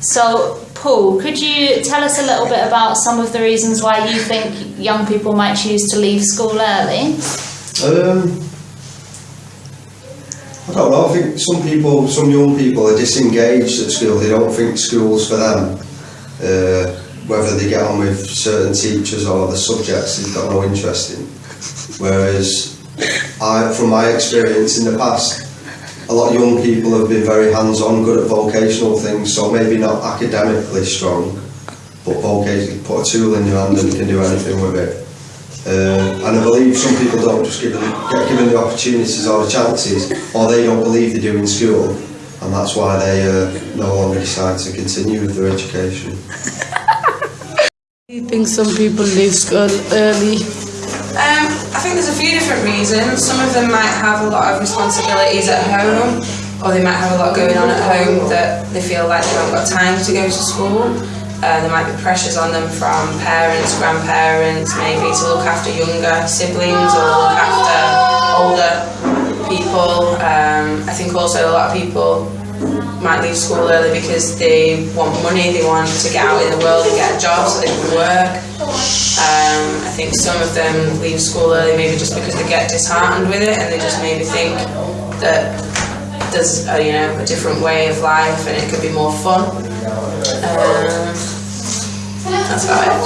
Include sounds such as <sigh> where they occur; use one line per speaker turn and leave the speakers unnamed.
So, Paul, could you tell us a little bit about some of the reasons why you think young people might choose to leave school early?
Um, I don't know. I think some people, some young people, are disengaged at school. They don't think school's for them. Uh, whether they get on with certain teachers or the subjects they've got no interest in. Whereas, I, from my experience in the past, a lot of young people have been very hands-on, good at vocational things. So maybe not academically strong, but vocationally put a tool in your hand and you can do anything with it. Uh, and I believe some people don't just give get given the opportunities or the chances, or they don't believe they do in school, and that's why they uh, no longer decide to continue with their education. <laughs>
I think some people leave school early.
Um, I think there's a few different reasons. Some of them might have a lot of responsibilities at home, or they might have a lot going on at home that they feel like they haven't got time to go to school. Uh, there might be pressures on them from parents, grandparents, maybe to look after younger siblings or look after older people. Um, I think also a lot of people might leave school early because they want money, they want to get out in the world and get a job so they can work. I think some of them leave school early maybe just because they get disheartened with it and they just maybe think that there's a, you know a different way of life and it could be more fun. Um, that's about it.